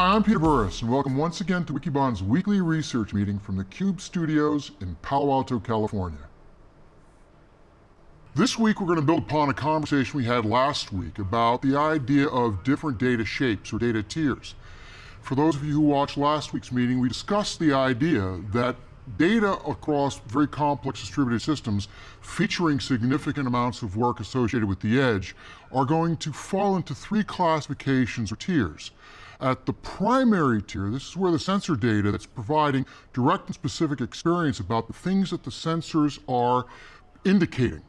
Hi, I'm Peter Burris, and welcome once again to Wikibon's weekly research meeting from the CUBE studios in Palo Alto, California. This week we're going to build upon a conversation we had last week about the idea of different data shapes or data tiers. For those of you who watched last week's meeting, we discussed the idea that data across very complex distributed systems featuring significant amounts of work associated with the edge are going to fall into three classifications or tiers. At the primary tier, this is where the sensor data that's providing direct and specific experience about the things that the sensors are indicating.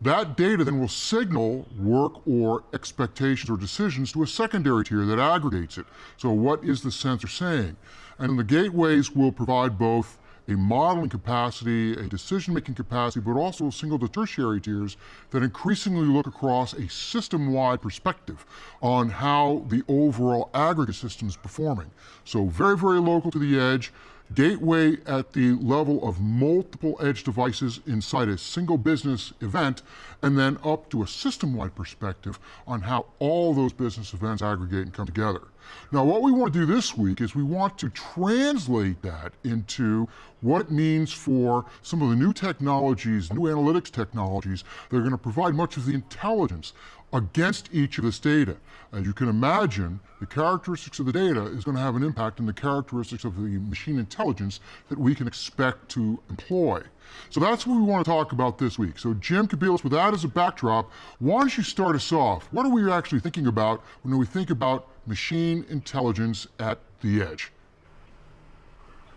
That data then will signal work or expectations or decisions to a secondary tier that aggregates it. So what is the sensor saying? And the gateways will provide both a modeling capacity, a decision-making capacity, but also single to tertiary tiers that increasingly look across a system-wide perspective on how the overall aggregate system is performing. So very, very local to the edge, gateway at the level of multiple edge devices inside a single business event, and then up to a system-wide perspective on how all those business events aggregate and come together. Now what we want to do this week is we want to translate that into what it means for some of the new technologies, new analytics technologies that are going to provide much of the intelligence against each of this data. As you can imagine, the characteristics of the data is going to have an impact on the characteristics of the machine intelligence that we can expect to employ. So that's what we want to talk about this week. So Jim Kobielus, with that as a backdrop, why don't you start us off? What are we actually thinking about when we think about machine intelligence at the edge?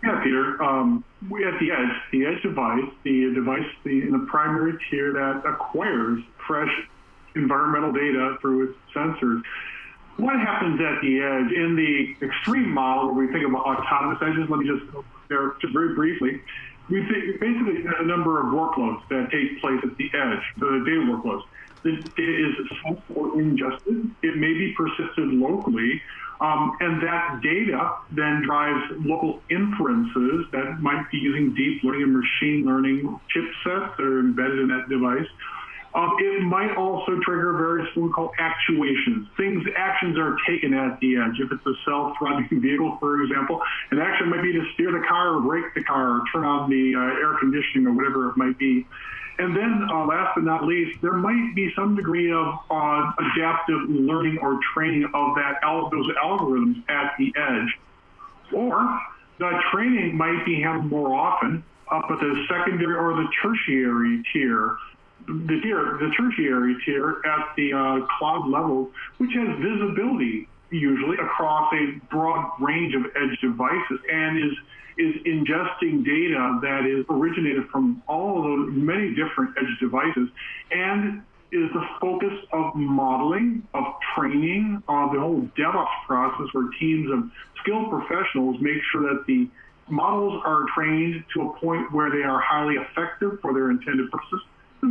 Yeah, Peter. Um, we at the edge, the edge device, the device the, in the primary tier that acquires fresh environmental data through its sensors. What happens at the edge in the extreme model where we think about autonomous edges? Let me just go there just very briefly. We think basically a number of workloads that take place at the edge, the data workloads. The data is sensed or ingested. It may be persisted locally. Um, and that data then drives local inferences that might be using deep learning and machine learning chipsets that are embedded in that device. Um, it might also trigger various what we call actuations. Things, actions are taken at the edge. If it's a self-driving vehicle, for example, an action might be to steer the car or brake the car or turn on the uh, air conditioning or whatever it might be. And then uh, last but not least, there might be some degree of uh, adaptive learning or training of that al those algorithms at the edge. Or the training might be handled more often up at the secondary or the tertiary tier the tier, the tertiary tier at the uh, cloud level, which has visibility usually across a broad range of edge devices and is is ingesting data that is originated from all of those many different edge devices and is the focus of modeling, of training, of the whole DevOps process where teams of skilled professionals make sure that the models are trained to a point where they are highly effective for their intended purposes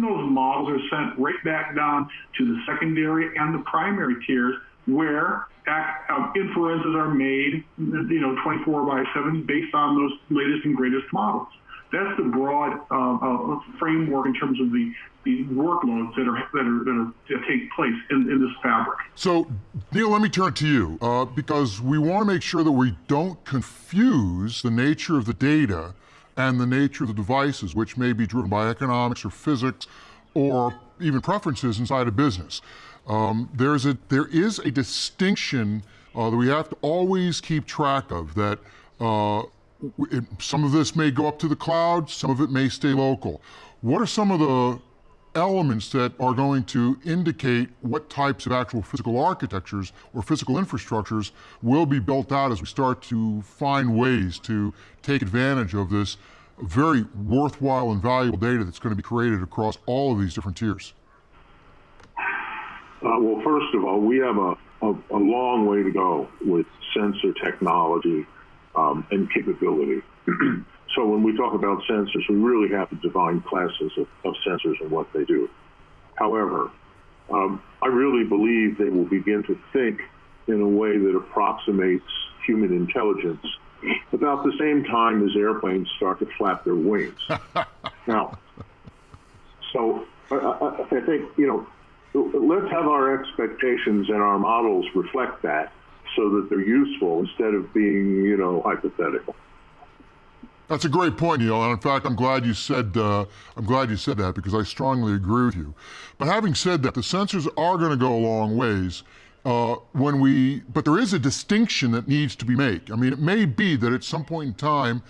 those models are sent right back down to the secondary and the primary tiers where uh, inferences are made, you know, 24 by 7 based on those latest and greatest models. That's the broad uh, uh, framework in terms of the, the workloads that are that are that, are, that take place in, in this fabric. So, Neil, let me turn to you uh, because we want to make sure that we don't confuse the nature of the data and the nature of the devices, which may be driven by economics or physics or even preferences inside a business. Um, there's a, there is a distinction uh, that we have to always keep track of that uh, it, some of this may go up to the cloud, some of it may stay local. What are some of the elements that are going to indicate what types of actual physical architectures or physical infrastructures will be built out as we start to find ways to take advantage of this very worthwhile and valuable data that's going to be created across all of these different tiers? Uh, well, first of all, we have a, a, a, long way to go with sensor technology um, and capability. So when we talk about sensors, we really have to define classes of, of sensors and what they do. However, um, I really believe they will begin to think in a way that approximates human intelligence about the same time as airplanes start to flap their wings. now, so I, I, I think, you know, let's have our expectations and our models reflect that so that they're useful instead of being, you know, hypothetical. That's a great point, Neil. And in fact, I'm glad you said uh, I'm glad you said that because I strongly agree with you. But having said that, the sensors are going to go a long ways. Uh, when we, but there is a distinction that needs to be made. I mean, it may be that at some point in time,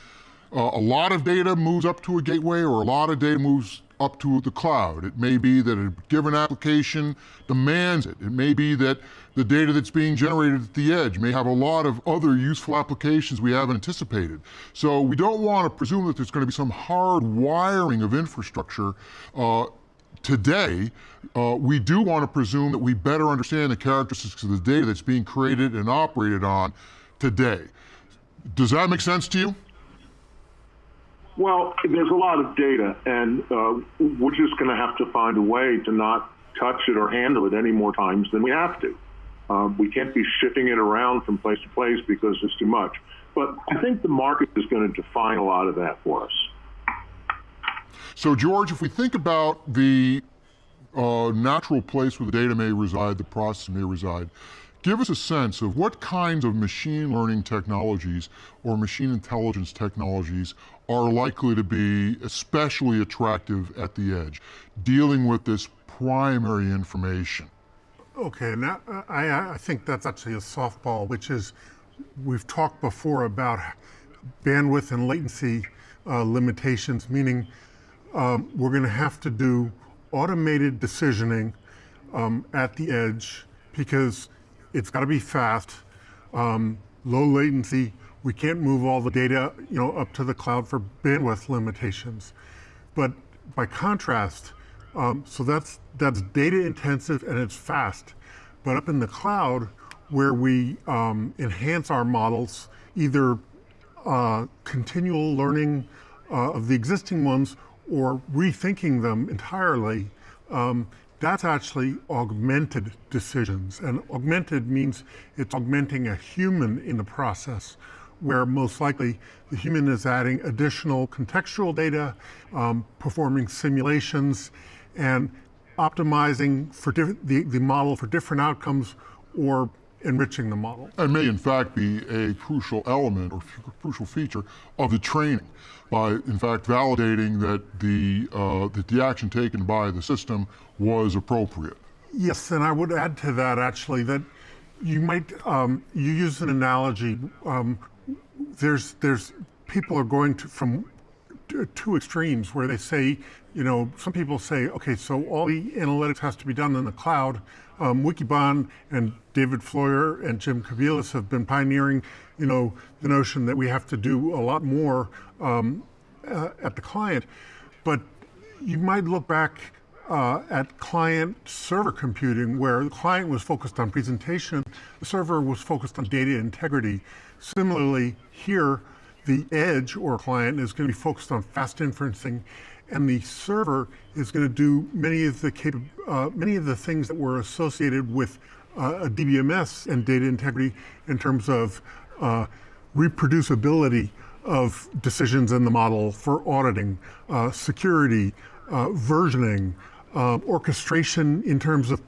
uh, a lot of data moves up to a gateway, or a lot of data moves up to the cloud. It may be that a given application demands it. It may be that the data that's being generated at the edge may have a lot of other useful applications we haven't anticipated. So we don't want to presume that there's going to be some hard wiring of infrastructure uh, today. Uh, we do want to presume that we better understand the characteristics of the data that's being created and operated on today. Does that make sense to you? Well, there's a lot of data, and uh, we're just going to have to find a way to not touch it or handle it any more times than we have to. Um, we can't be shifting it around from place to place because it's too much. But I think the market is going to define a lot of that for us. So, George, if we think about the uh, natural place where the data may reside, the process may reside, give us a sense of what kinds of machine learning technologies or machine intelligence technologies are likely to be especially attractive at the edge, dealing with this primary information. Okay, now I, I think that's actually a softball, which is we've talked before about bandwidth and latency uh, limitations, meaning um, we're going to have to do automated decisioning um, at the edge because it's got to be fast, um, low latency, we can't move all the data you know, up to the cloud for bandwidth limitations. But by contrast, um, so that's, that's data intensive and it's fast. But up in the cloud, where we um, enhance our models, either uh, continual learning uh, of the existing ones or rethinking them entirely, um, that's actually augmented decisions. And augmented means it's augmenting a human in the process where most likely the human is adding additional contextual data, um, performing simulations, and optimizing for the, the model for different outcomes or enriching the model. And may in fact be a crucial element or crucial feature of the training by in fact validating that the, uh, that the action taken by the system was appropriate. Yes, and I would add to that actually that you might, um, you use an analogy um, there's there's people are going to from two extremes where they say, you know, some people say, okay, so all the analytics has to be done in the cloud. Um, Wikibon and David Floyer and Jim Kobielus have been pioneering, you know, the notion that we have to do a lot more um, uh, at the client. But you might look back uh, at client server computing where the client was focused on presentation, the server was focused on data integrity. Similarly, here, the edge or client is going to be focused on fast inferencing, and the server is going to do many of the uh, many of the things that were associated with uh, a DBMS and data integrity in terms of uh, reproducibility of decisions in the model for auditing, uh, security, uh, versioning, uh, orchestration in terms of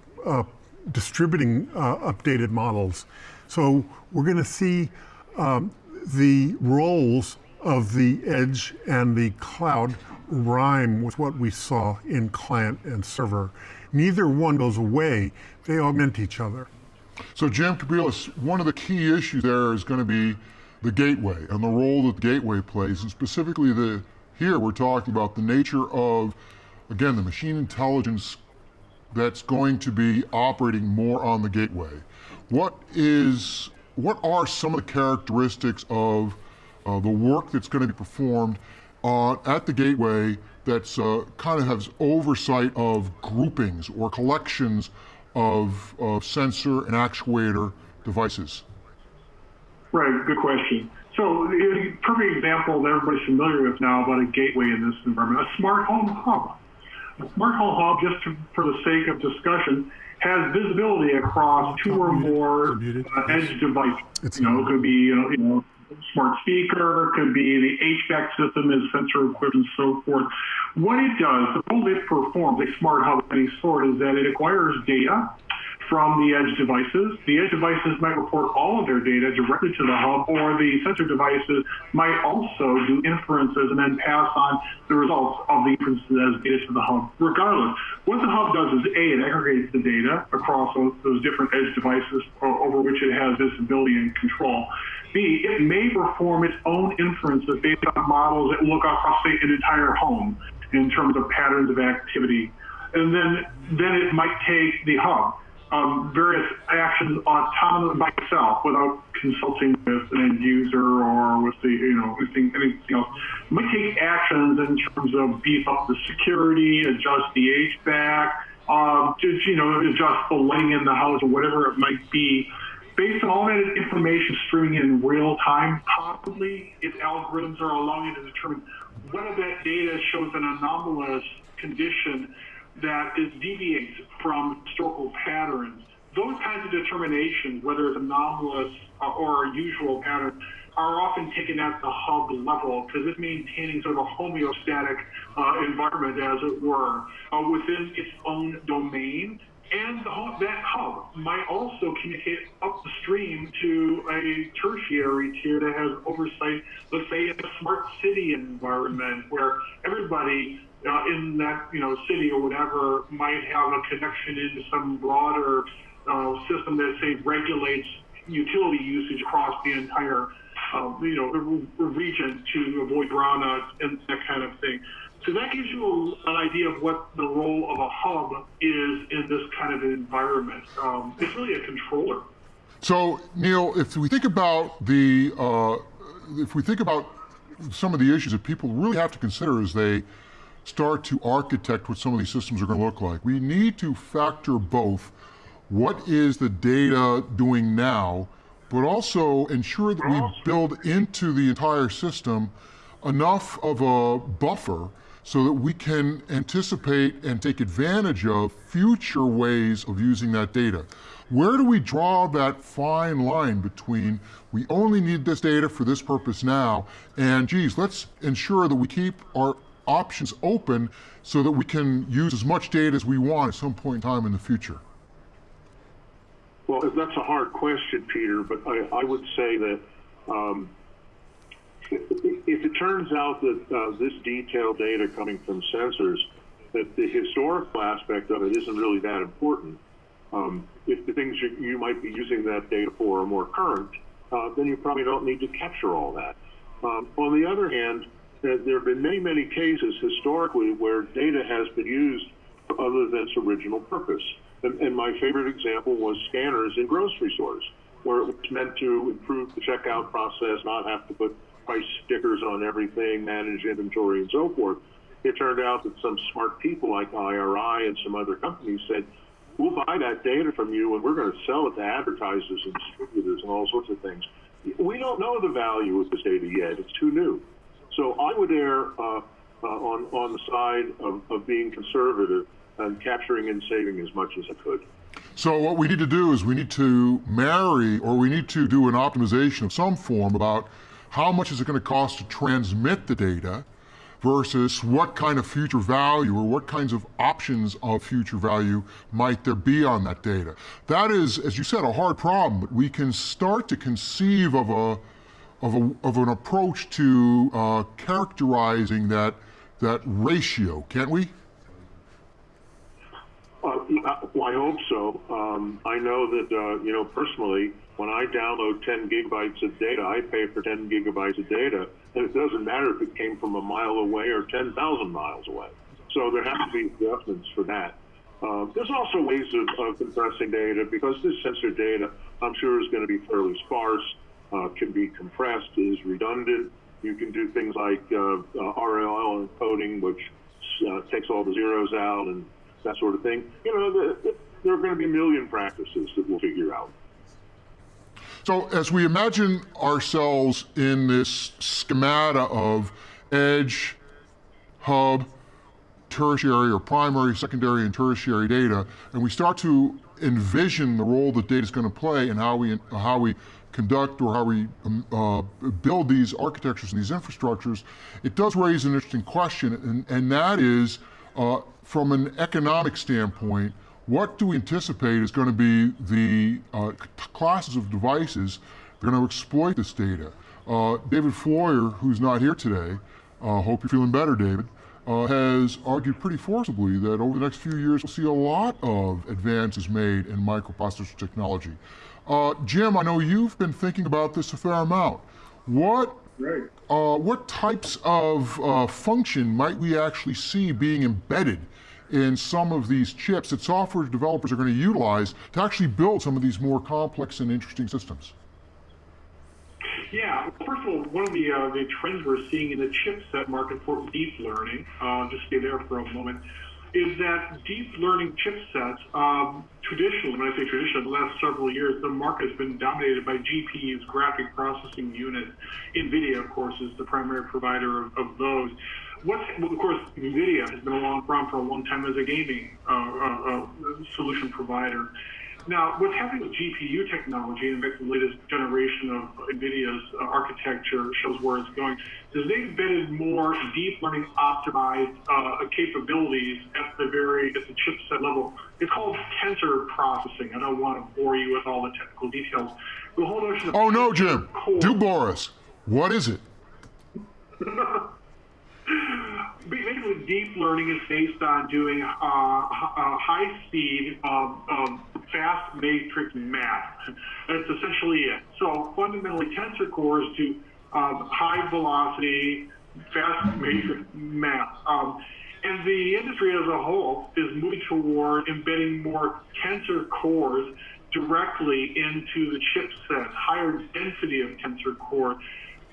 distributing updated models. So we're going to see um, the roles of the edge and the cloud rhyme with what we saw in client and server. Neither one goes away, they augment each other. So Jim Kobielus, one of the key issues there is going to be the gateway and the role that the gateway plays, and specifically the here we're talking about the nature of, again, the machine intelligence that's going to be operating more on the gateway. What is what are some of the characteristics of uh, the work that's going to be performed uh, at the gateway that's uh, kind of has oversight of groupings or collections of, of sensor and actuator devices? Right, good question. So, a perfect example that everybody's familiar with now about a gateway in this environment, a smart home hub. A smart home hub, just to, for the sake of discussion, has visibility across two or more uh, edge devices. It's you know, it could be you know, you know smart speaker, could be the HVAC system is sensor equipped and so forth. What it does, the role it performs, a smart hub of any sort, is that it acquires data from the edge devices. The edge devices might report all of their data directly to the hub, or the sensor devices might also do inferences and then pass on the results of the inferences as data to the hub. Regardless, what the hub does is A, it aggregates the data across those, different edge devices over which it has visibility and control. B, it may perform its own inferences based on models that look across, say, an entire home in terms of patterns of activity. And then, then it might take the hub um, various actions on autonomously by itself without consulting with an end user or with the, you know, anything, anything else. Might take actions in terms of beef up the security, adjust the HVAC, um, just, you know, adjust the lighting in the house or whatever it might be. Based on all that information streaming in real time, possibly its algorithms are allowing it to determine whether that data shows an anomalous condition that is deviates from historical patterns. Those kinds of determinations, whether it's anomalous or a usual pattern, are often taken at the hub level because it's maintaining sort of a homeostatic uh, environment, as it were, uh, within its own domain. And the, that hub might also communicate up the stream to a tertiary tier that has oversight, let's say, in a smart city environment where everybody uh, in that you know city or whatever might have a connection into some broader uh, system that say regulates utility usage across the entire uh, you know region to avoid brownouts and that kind of thing. So that gives you an idea of what the role of a hub is in this kind of environment. Um, it's really a controller. So Neil, if we think about the uh, if we think about some of the issues that people really have to consider as they start to architect what some of these systems are going to look like. We need to factor both what is the data doing now, but also ensure that we build into the entire system enough of a buffer so that we can anticipate and take advantage of future ways of using that data. Where do we draw that fine line between we only need this data for this purpose now, and geez, let's ensure that we keep our options open so that we can use as much data as we want at some point in time in the future? Well, that's a hard question, Peter, but I, I would say that um, if it turns out that uh, this detailed data coming from sensors, that the historical aspect of it isn't really that important, um, if the things you, you, might be using that data for are more current, uh, then you probably don't need to capture all that. Um, on the other hand, there have been many, many cases historically where data has been used other than its original purpose. And, and, my favorite example was scanners in grocery stores, where it was meant to improve the checkout process, not have to put price stickers on everything, manage inventory, and so forth. It turned out that some smart people like IRI and some other companies said, we'll buy that data from you and we're going to sell it to advertisers and distributors and all sorts of things. We don't know the value of this data yet. It's too new. So I would err uh, uh, on, on the side of, of being conservative and capturing and saving as much as I could. So what we need to do is we need to marry or we need to do an optimization of some form about how much is it going to cost to transmit the data versus what kind of future value or what kinds of options of future value might there be on that data. That is, as you said, a hard problem, but we can start to conceive of a of, a, of an approach to uh, characterizing that, that ratio, can't we? Uh, well, I hope so. Um, I know that, uh, you know, personally, when I download 10 gigabytes of data, I pay for 10 gigabytes of data, and it doesn't matter if it came from a mile away or 10,000 miles away. So there have to be adjustments for that. Uh, there's also ways of, of compressing data because this sensor data, I'm sure, is going to be fairly sparse uh, can be compressed, is redundant. You can do things like uh, uh RLL encoding, which uh, takes all the zeros out and that sort of thing. You know, the, the, there are going to be a million practices that we'll figure out. So as we imagine ourselves in this schemata of edge, hub, tertiary or primary, secondary, and tertiary data, and we start to envision the role that data is going to play and how we, how we conduct or how we um, uh, build these architectures and these infrastructures, it does raise an interesting question, and, and that is, uh, from an economic standpoint, what do we anticipate is going to be the uh, classes of devices that are going to exploit this data? Uh, David Floyer, who's not here today, uh, hope you're feeling better, David, uh, has argued pretty forcibly that over the next few years we'll see a lot of advances made in microprocessor technology. Uh, Jim, I know you've been thinking about this a fair amount. What Right. uh, what types of uh, function might we actually see being embedded in some of these chips that software developers are going to utilize to actually build some of these more complex and interesting systems? Yeah, first of all, one of the uh, the trends we're seeing in the chipset market for deep learning, uh, just stay there for a moment, is that deep learning chipsets, um, traditionally, when I say traditionally, the last several years, the market has been dominated by GPUs, graphic processing units. NVIDIA, of course, is the primary provider of, of those. What's, well, of course, NVIDIA has been around for a long time as a gaming uh, uh, uh, solution provider. Now, what's happening with GPU technology, and the latest generation of NVIDIA's uh, architecture shows where it's going, is they've embedded more deep learning optimized uh, capabilities at the very, at the chipset level. It's called tensor processing. I don't want to bore you with all the technical details. The whole notion of Oh no, Jim, core- do bore us. What is it? Basically, deep learning is based on doing uh, uh, high-speed, um, um, fast matrix math. That's essentially it. So fundamentally, tensor cores do um, high-velocity, fast matrix math. Um, and the industry as a whole is moving toward embedding more tensor cores directly into the chipset, higher density of tensor core.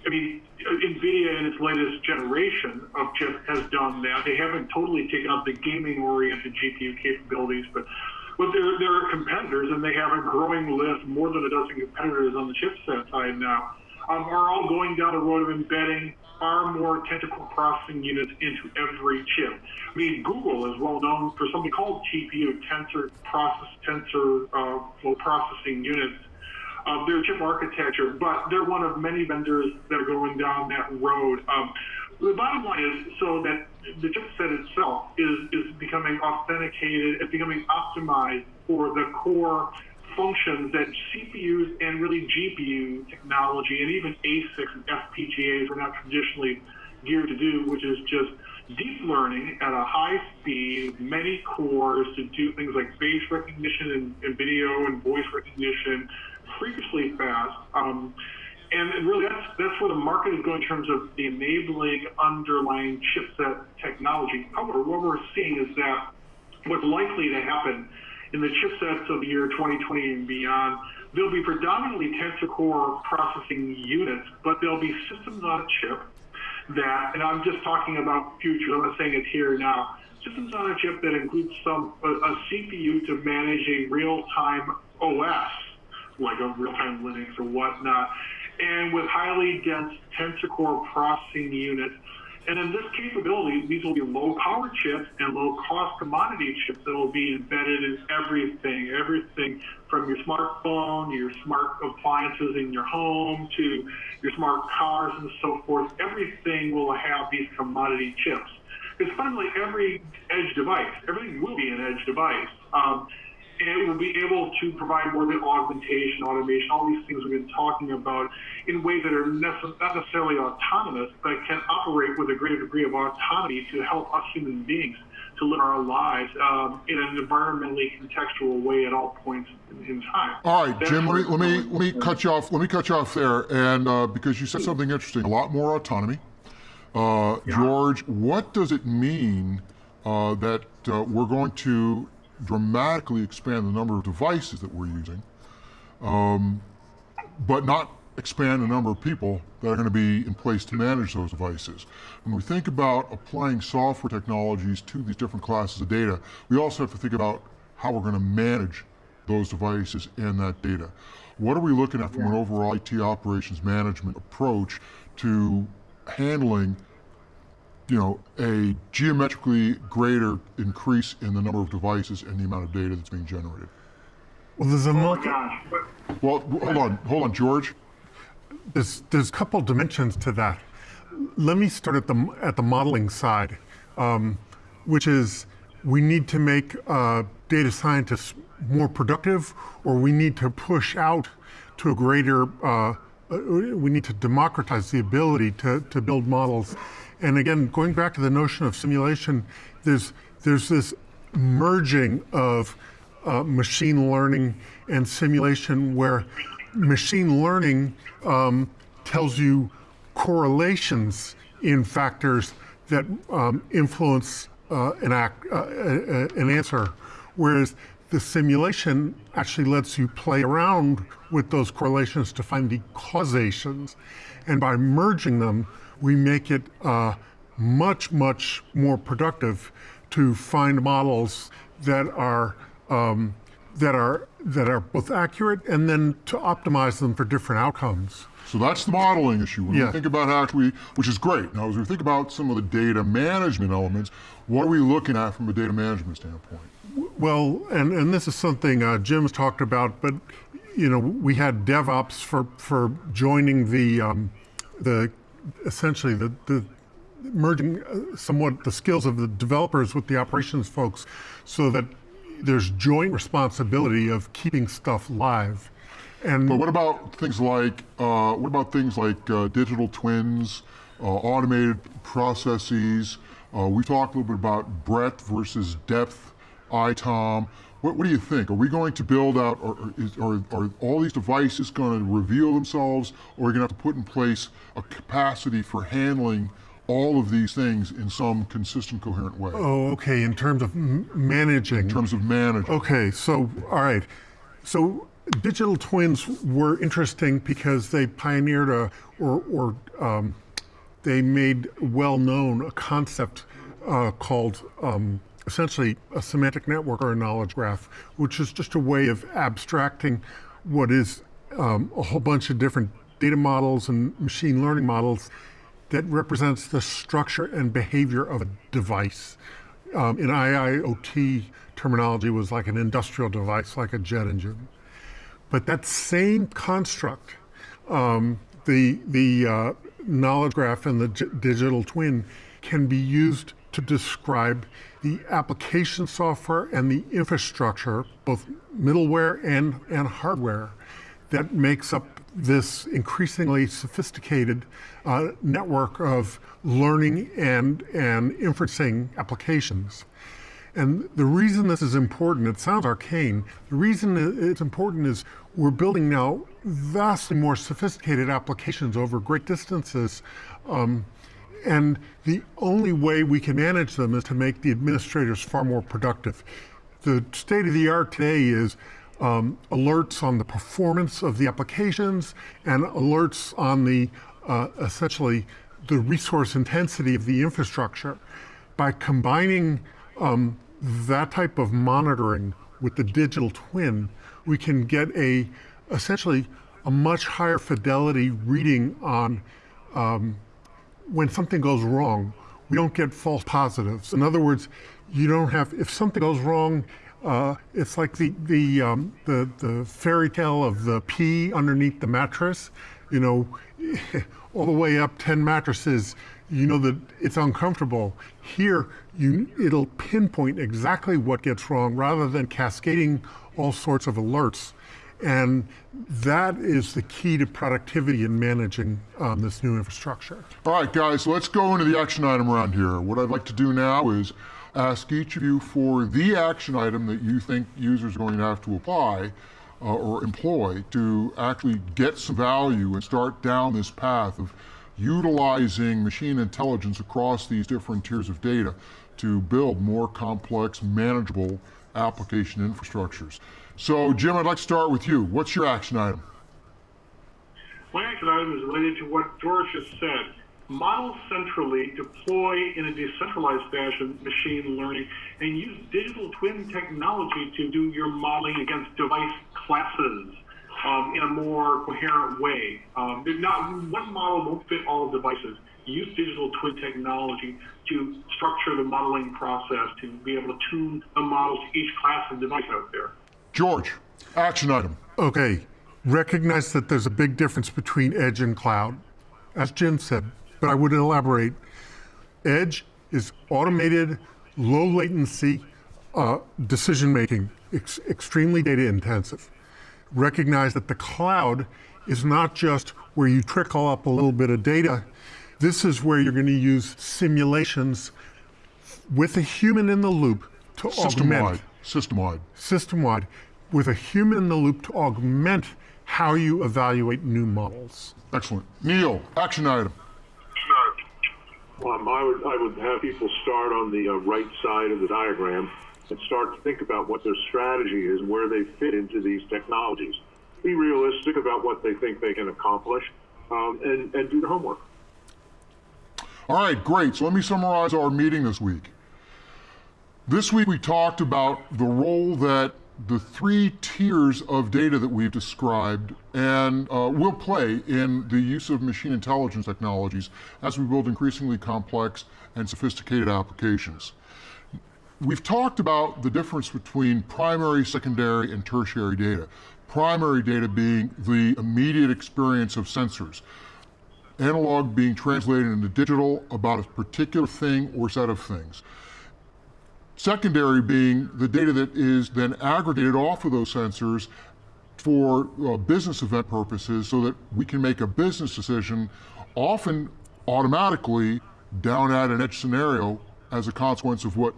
I mean, NVIDIA in its latest generation of chip has done that. They haven't totally taken up the gaming-oriented GPU capabilities, but but there, there are competitors, and they have a growing list, more than a dozen competitors on the chipset side now, um, are all going down the road of embedding far more technical processing units into every chip. I mean, Google is well known for something called TPU, Tensor Process Tensor uh, Flow Processing Units of their chip architecture, but they're one of many vendors that are going down that road. Um, the bottom line is so that the chipset itself is, is becoming authenticated, it's becoming optimized for the core functions that CPUs and really GPU technology and even ASICs and FPGAs are not traditionally geared to do, which is just deep learning at a high speed, many cores to do things like face recognition and, and video and voice recognition freakishly fast. Um, and really, that's that's where the market is going in terms of the enabling underlying chipset technology. However, what we're seeing is that what's likely to happen in the chipsets of the year 2020 and beyond, there'll be predominantly tensor core processing units, but there'll be systems on a chip that, and I'm just talking about future, I'm not saying it's here now, systems on a chip that includes some a, a CPU to manage a real-time OS, like a real-time Linux or whatnot, and with highly dense tensor processing units. And in this capability, these will be low power chips and low cost commodity chips that will be embedded in everything, everything from your smartphone, your smart appliances in your home, to your smart cars and so forth. Everything will have these commodity chips. Because fundamentally, every edge device, everything will be an edge device. Um, and it will be able to provide more than augmentation, automation, all these things we've been talking about in ways that are necess- not necessarily autonomous, but can operate with a greater degree of autonomy to help us human beings to live our lives um, in an environmentally contextual way at all points in, in time. All right, That's Jim. Let me let me let me cut you off. Let me cut you off there, and uh, because you said something interesting, a lot more autonomy. Uh, George, what does it mean uh, that uh, we're going to dramatically expand the number of devices that we're using, um, but not expand the number of people that are going to be in place to manage those devices? When we think about applying software technologies to these different classes of data, we also have to think about how we're going to manage those devices and that data. What are we looking at from an overall IT operations management approach to handling you know, a geometrically greater increase in the number of devices and the amount of data that's being generated. Well, there's a Oh multi, my Well, hold on, hold on, George. there's there's a couple dimensions to that. Let me start at the at the modeling side, um, which is we need to make uh, data scientists more productive, or we need to push out to a greater, uh, uh, we need to democratize the ability to, to build models. And again, going back to the notion of simulation, there's, there's this merging of uh, machine learning and simulation where machine learning um, tells you correlations in factors that um, influence uh, an, act, uh, uh, an answer, whereas the simulation actually lets you play around with those correlations to find the causations. And by merging them, we make it uh, much, much more productive to find models that are um, that are that are both accurate and then to optimize them for different outcomes. So that's the modeling issue. When Yeah. we think about how we, which is great. Now, as we think about some of the data management elements, what are we looking at from a data management standpoint? Well, and, and this is something uh, Jim's talked about, but you know we had DevOps for for joining the um, the essentially the, the merging uh, somewhat the skills of the developers with the operations folks, so that there's joint responsibility of keeping stuff live. And But what about things like uh, what about things like uh, digital twins, uh, automated processes? Uh, we talked a little bit about breadth versus depth, ITOM. What, what do you think? Are we going to build out, or or is, are, are all these devices going to reveal themselves, or are we going to have to put in place a capacity for handling all of these things in some consistent, coherent way oh, okay, in terms of m- managing. in terms of management? Okay, so, all right. So digital twins were interesting because they pioneered a, or, or um, they made well known a concept uh, called um, essentially a semantic network or a knowledge graph, which is just a way of abstracting what is um, a whole bunch of different data models and machine learning models that represents the structure and behavior of a device. Um, in IIoT terminology was like an industrial device, like a jet engine. But that same construct, um, the, the uh, knowledge graph and the digital twin, can be used to describe the application software and the infrastructure, both middleware and, and hardware, that makes up this increasingly sophisticated uh, network of learning and, and inferencing applications. And the reason this is important, it sounds arcane, the reason it's important is we're building now vastly more sophisticated applications over great distances. Um, and the only way we can manage them is to make the administrators far more productive. The state of the art today is um, alerts on the performance of the applications and alerts on the uh, essentially the resource intensity of the infrastructure. By combining um, that type of monitoring with the digital twin, we can get a essentially a much higher fidelity reading on um, when something goes wrong, we don't get false positives. In other words, you don't have if something goes wrong. Uh, it's like the the, um, the the fairy tale of the pea underneath the mattress. You know, all the way up ten mattresses. You know that it's uncomfortable. Here, you it'll pinpoint exactly what gets wrong rather than cascading all sorts of alerts. And that is the key to productivity in managing um, this new infrastructure. All right, guys, let's go into the action item around here. What I'd like to do now is ask each of you for the action item that you think users are going to have to apply uh, or employ to actually get some value and start down this path of utilizing machine intelligence across these different tiers of data to build more complex, manageable application infrastructures. So, Jim, I'd like to start with you. What's your action item? My action item is related to what George just said. Model centrally, deploy in a decentralized fashion machine learning, and use digital twin technology to do your modeling against device classes um, in a more coherent way. Um, not one model won't fit all devices. Use digital twin technology to structure the modeling process to be able to tune the models to each class of device out there. George, action item. Okay, recognize that there's a big difference between edge and cloud, as Jim said, but I would elaborate. Edge is automated, low latency, uh, decision making ex extremely data intensive. Recognize that the cloud is not just where you trickle up a little bit of data. This is where you're going to use simulations with a human in the loop to System-wide. augment System-wide. system-wide with a human in the loop to augment how you evaluate new models. Excellent. Neil, action item. Um, I would I would have people start on the uh, right side of the diagram and start to think about what their strategy is, where they fit into these technologies. Be realistic about what they think they can accomplish, um, and and do the homework. All right, great. So let me summarize our meeting this week. This week we talked about the role that the three tiers of data that we've described and uh, will play in the use of machine intelligence technologies as we build increasingly complex and sophisticated applications. We've talked about the difference between primary, secondary, and tertiary data. Primary data being the immediate experience of sensors. Analog being translated into digital about a particular thing or set of things. Secondary being the data that is then aggregated off of those sensors for uh, business event purposes so that we can make a business decision often automatically down at an edge scenario as a consequence of what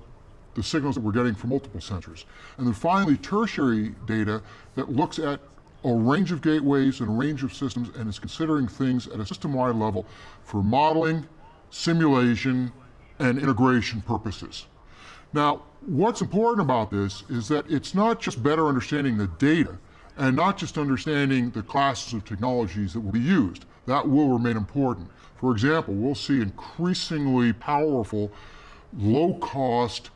the signals that we're getting from multiple sensors. And then finally, tertiary data that looks at a range of gateways and a range of systems and is considering things at a system-wide level for modeling, simulation, and integration purposes. Now, what's important about this is that it's not just better understanding the data and not just understanding the classes of technologies that will be used. That will remain important. For example, we'll see increasingly powerful, low-cost,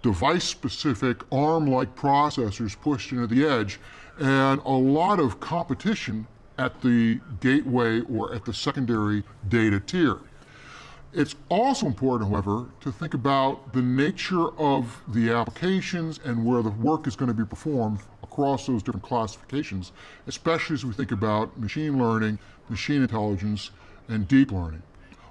device-specific ARM-like processors pushed into the edge and a lot of competition at the gateway or at the secondary data tier. It's also important, however, to think about the nature of the applications and where the work is going to be performed across those different classifications, especially as we think about machine learning, machine intelligence, and deep learning.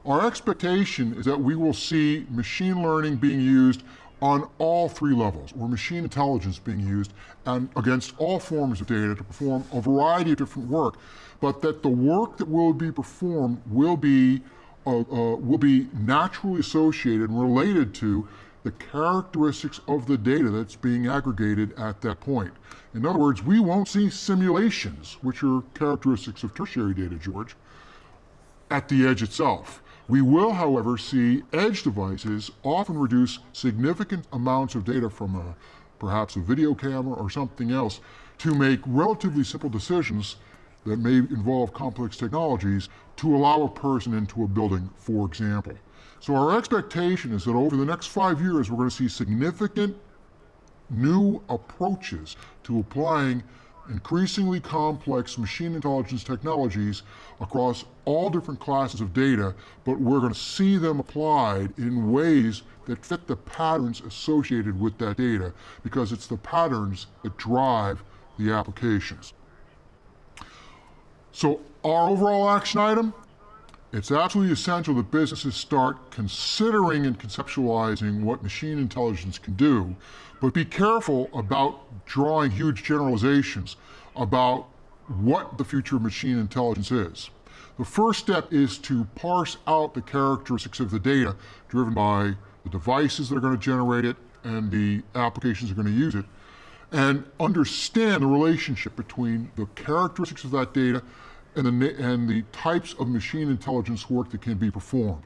Our expectation is that we will see machine learning being used on all three levels, or machine intelligence being used and against all forms of data to perform a variety of different work, but that the work that will be performed will be uh, uh, will be naturally associated and related to the characteristics of the data that's being aggregated at that point. In other words, we won't see simulations, which are characteristics of tertiary data, George, at the edge itself. We will, however, see edge devices often reduce significant amounts of data from a, perhaps a video camera or something else to make relatively simple decisions that may involve complex technologies to allow a person into a building, for example. So our expectation is that over the next five years, we're going to see significant new approaches to applying increasingly complex machine intelligence technologies across all different classes of data, but we're going to see them applied in ways that fit the patterns associated with that data, because it's the patterns that drive the applications. So our overall action item, it's absolutely essential that businesses start considering and conceptualizing what machine intelligence can do, but be careful about drawing huge generalizations about what the future of machine intelligence is. The first step is to parse out the characteristics of the data driven by the devices that are going to generate it and the applications that are going to use it, and understand the relationship between the characteristics of that data and the, and the types of machine intelligence work that can be performed.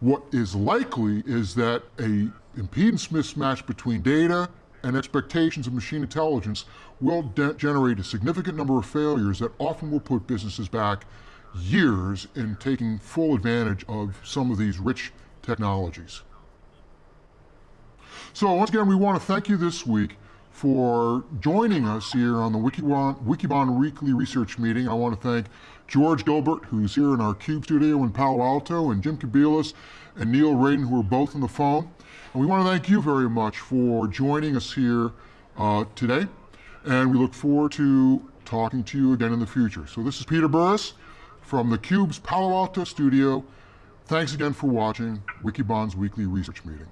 What is likely is that a impedance mismatch between data and expectations of machine intelligence will generate a significant number of failures that often will put businesses back years in taking full advantage of some of these rich technologies. So once again, we want to thank you this week for joining us here on the Wikibon, Wikibon Weekly Research Meeting. I want to thank George Gilbert, who's here in our CUBE studio in Palo Alto, and Jim Kobielus and Neil Raden, who are both on the phone. And we want to thank you very much for joining us here uh, today. And we look forward to talking to you again in the future. So this is Peter Burris from the CUBE's Palo Alto studio. Thanks again for watching Wikibon's Weekly Research Meeting.